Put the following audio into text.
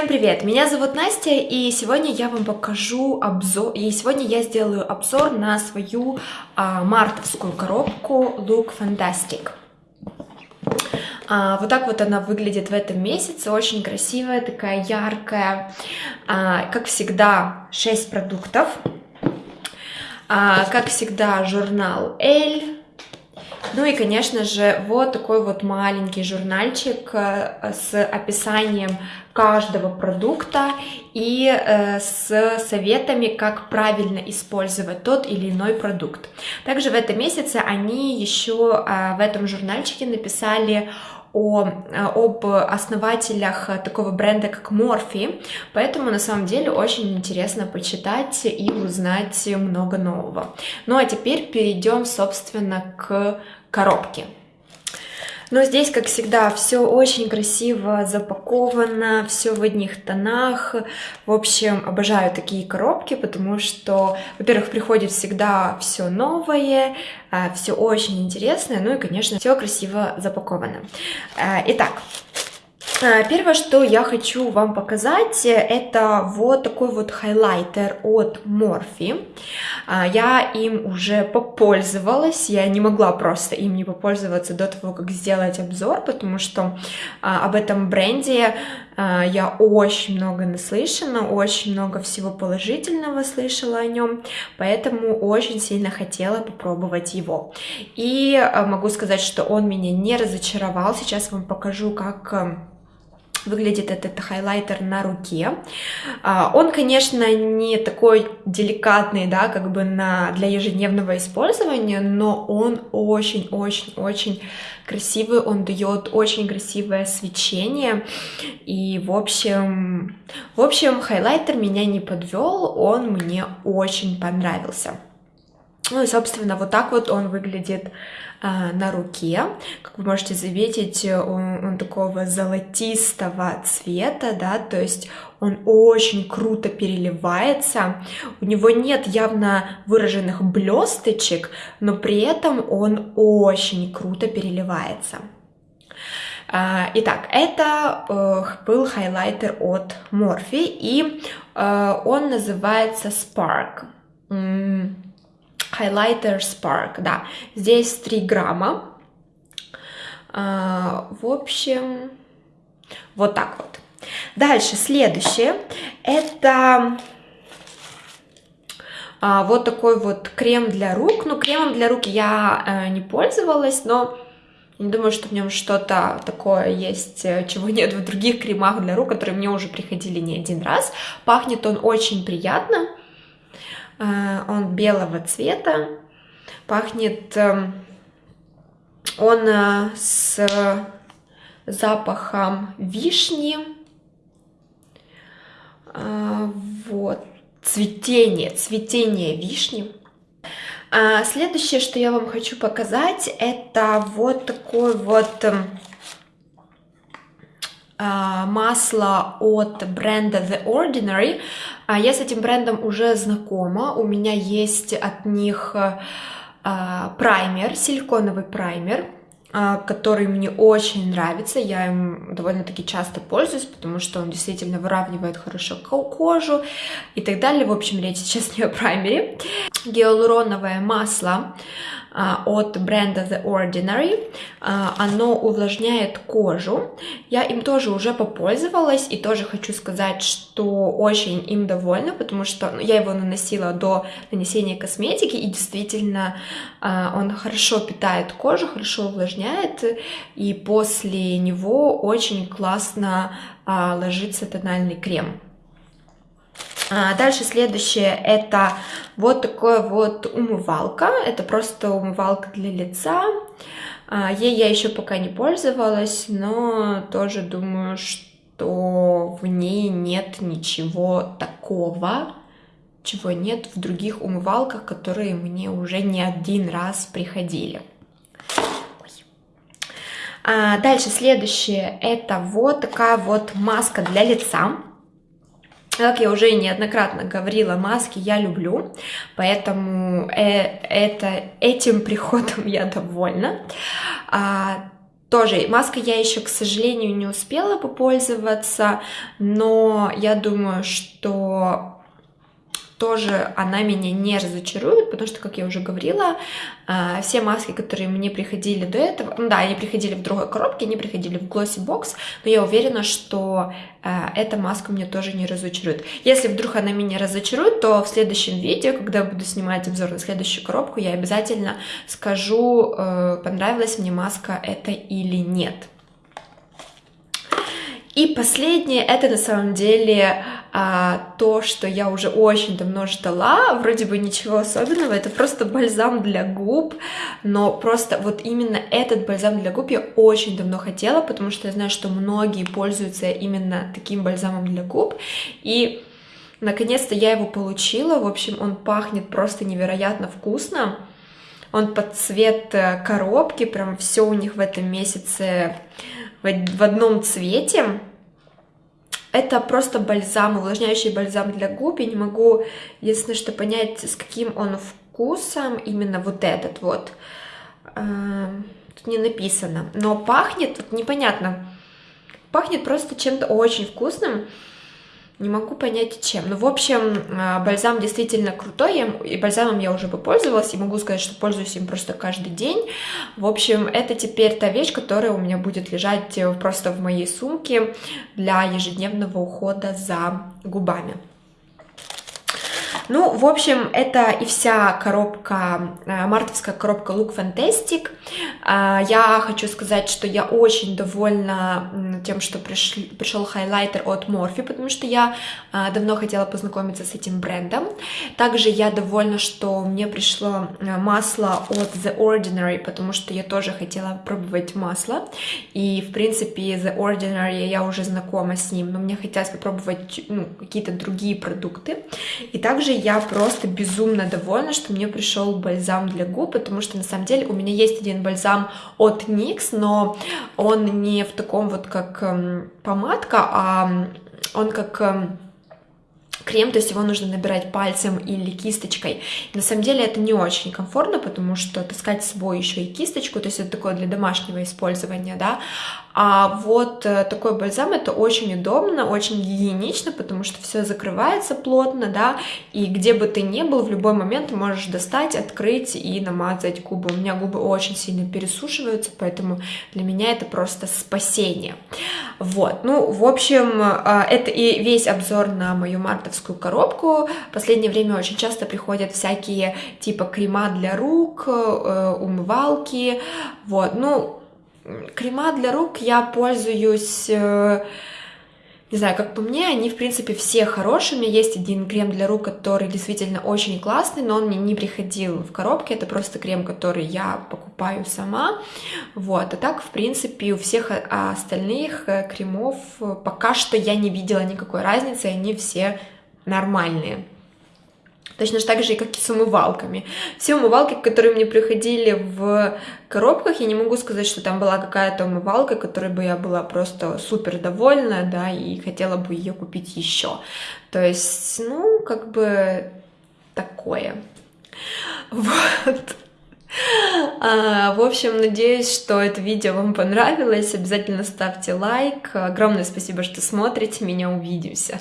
Всем привет! Меня зовут Настя, и сегодня я вам покажу обзор, и сегодня я сделаю обзор на свою а, мартовскую коробку Look Fantastic. А, вот так вот она выглядит в этом месяце, очень красивая, такая яркая. А, как всегда, 6 продуктов. А, как всегда, журнал L, ну и, конечно же, вот такой вот маленький журнальчик э, с описанием каждого продукта и э, с советами, как правильно использовать тот или иной продукт. Также в этом месяце они еще э, в этом журнальчике написали о, об основателях такого бренда, как Morphe, поэтому на самом деле очень интересно почитать и узнать много нового. Ну а теперь перейдем, собственно, к коробки. Но здесь, как всегда, все очень красиво запаковано, все в одних тонах. В общем, обожаю такие коробки, потому что, во-первых, приходит всегда все новое, а, все очень интересное, ну и, конечно, все красиво запаковано. А, итак, первое, что я хочу вам показать, это вот такой вот хайлайтер от Morphe. А, я им уже попользовалась, я не могла просто им не попользоваться до того, как сделать обзор, потому что об этом бренде я очень много наслышана, очень много всего положительного слышала о нем, поэтому очень сильно хотела попробовать его. И могу сказать, что он меня не разочаровал, сейчас вам покажу, как выглядит этот хайлайтер на руке. А, он, конечно, не такой деликатный, да, как бы на, для ежедневного использования, но он очень-очень-очень красивый, он дает очень красивое свечение, и, в общем, в общем, хайлайтер меня не подвел, он мне очень понравился. Ну и, собственно, вот так вот он выглядит а, на руке. Как вы можете заметить, он, он такого золотистого цвета, да, то есть он очень круто переливается. У него нет явно выраженных блесточек, но при этом он очень круто переливается. А, итак, это э, был хайлайтер от Morphe, и э, он называется Spark. Highlighter Spark, да. Здесь 3 грамма. А, в общем, вот так вот. Дальше, следующее, это а, вот такой вот крем для рук. Ну, кремом для рук я э, не пользовалась, но не думаю, что в нем что-то такое есть, э, чего нет в других кремах для рук, которые мне уже приходили не один раз. Пахнет он очень приятно. Э, он белого цвета, пахнет эм, он э, с запахом вишни, э, вот, цветение, цветение вишни. Следующее, что я вам хочу показать, это вот такой вот эм, масло от бренда The Ordinary. А, я с этим брендом уже знакома, у меня есть от них а, праймер, силиконовый праймер, который мне очень нравится, я им довольно-таки часто пользуюсь, потому что он действительно выравнивает хорошо кожу и так далее. В общем, речь сейчас не о праймере. Гиалуроновое масло а, от бренда The Ordinary. А, оно увлажняет кожу. Я им тоже уже попользовалась и тоже хочу сказать, что очень им довольна, потому что ну, я его наносила до нанесения косметики и действительно а, он хорошо питает кожу, хорошо увлажняет и после него очень классно ложится тональный крем. А, дальше следующее это вот такое вот умывалка. Это просто умывалка для лица. А, ей я еще пока не пользовалась, но тоже думаю, что в ней нет ничего такого, чего нет в других умывалках, которые мне уже не один раз приходили. А дальше следующее это вот такая вот маска для лица. Как я уже неоднократно говорила, маски я люблю, поэтому э, это, этим приходом я довольна. А, тоже маска я еще, к сожалению, не успела попользоваться, но я думаю, что тоже она меня не разочарует, потому что, как я уже говорила, а, все маски, которые мне приходили до этого, ну да, они приходили в другой коробке, они приходили в Glossy Box, но я уверена, что а, эта маска мне тоже не разочарует. Если вдруг она меня разочарует, то в следующем видео, когда буду снимать обзор на следующую коробку, я обязательно скажу, э, понравилась мне маска это или нет. И последнее, это на самом деле а, то, что я уже очень давно ждала, вроде бы ничего особенного, это просто бальзам для губ, но просто вот именно этот бальзам для губ я очень давно хотела, потому что я знаю, что многие пользуются именно таким бальзамом для губ, и наконец-то я его получила, в общем, он пахнет просто невероятно вкусно, он под цвет э, коробки, прям все у них в этом месяце в одном цвете. Это просто бальзам, увлажняющий бальзам для губ. Я не могу, единственное, что понять, с каким он вкусом, именно вот этот вот. Эм, тут не написано. Но пахнет, вот непонятно, пахнет просто чем-то очень вкусным. Не могу понять, чем. Ну, в общем, а, бальзам действительно крутой, и бальзамом я уже попользовалась, и могу сказать, что пользуюсь им просто каждый день. В общем, это теперь та вещь, которая у меня будет лежать э, просто в моей сумке для ежедневного ухода за губами. Ну, в общем, это и вся коробка, э, мартовская коробка Look Fantastic. А, я хочу сказать, что я очень довольна тем, что пришли, пришел хайлайтер от Morphe, потому что я а, давно хотела познакомиться с этим брендом. Также я довольна, что мне пришло э, масло от The Ordinary, потому что я тоже хотела пробовать масло. И, в принципе, The Ordinary я уже знакома с ним, но мне хотелось попробовать ну, какие-то другие продукты. И также я просто безумно довольна, что мне пришел бальзам для губ, потому что на самом деле у меня есть один бальзам от NYX, но он не в таком вот как эм, помадка, а он как эм, крем, то есть его нужно набирать пальцем или кисточкой. На самом деле это не очень комфортно, потому что таскать с собой еще и кисточку, то есть это такое для домашнего использования, да, а вот э, такой бальзам это очень удобно, очень гигиенично, потому что все закрывается плотно, да, и где бы ты ни был, в любой момент можешь достать, открыть и намазать губы. У меня губы очень сильно пересушиваются, поэтому для меня это просто спасение. Вот, ну, в общем, э, это и весь обзор на мою мартовскую коробку. В последнее время очень часто приходят всякие типа крема для рук, э, умывалки, вот, ну, Крема для рук я пользуюсь, э, не знаю, как по мне, они, в принципе, все меня есть один крем для рук, который действительно очень классный, но он мне не приходил в коробке. Это просто крем, который я покупаю сама. Вот, а так, в принципе, у всех остальных э, кремов пока что я не видела никакой разницы, они все нормальные. Точно так же, как и с умывалками. Все умывалки, которые мне приходили в коробках, я не могу сказать, что там была какая-то умывалка, которой бы я была просто супер довольна, да, и хотела бы ее купить еще. То есть, ну, как бы такое. Вот. А, в общем, надеюсь, что это видео вам понравилось. Обязательно ставьте лайк. Огромное спасибо, что смотрите. Меня увидимся.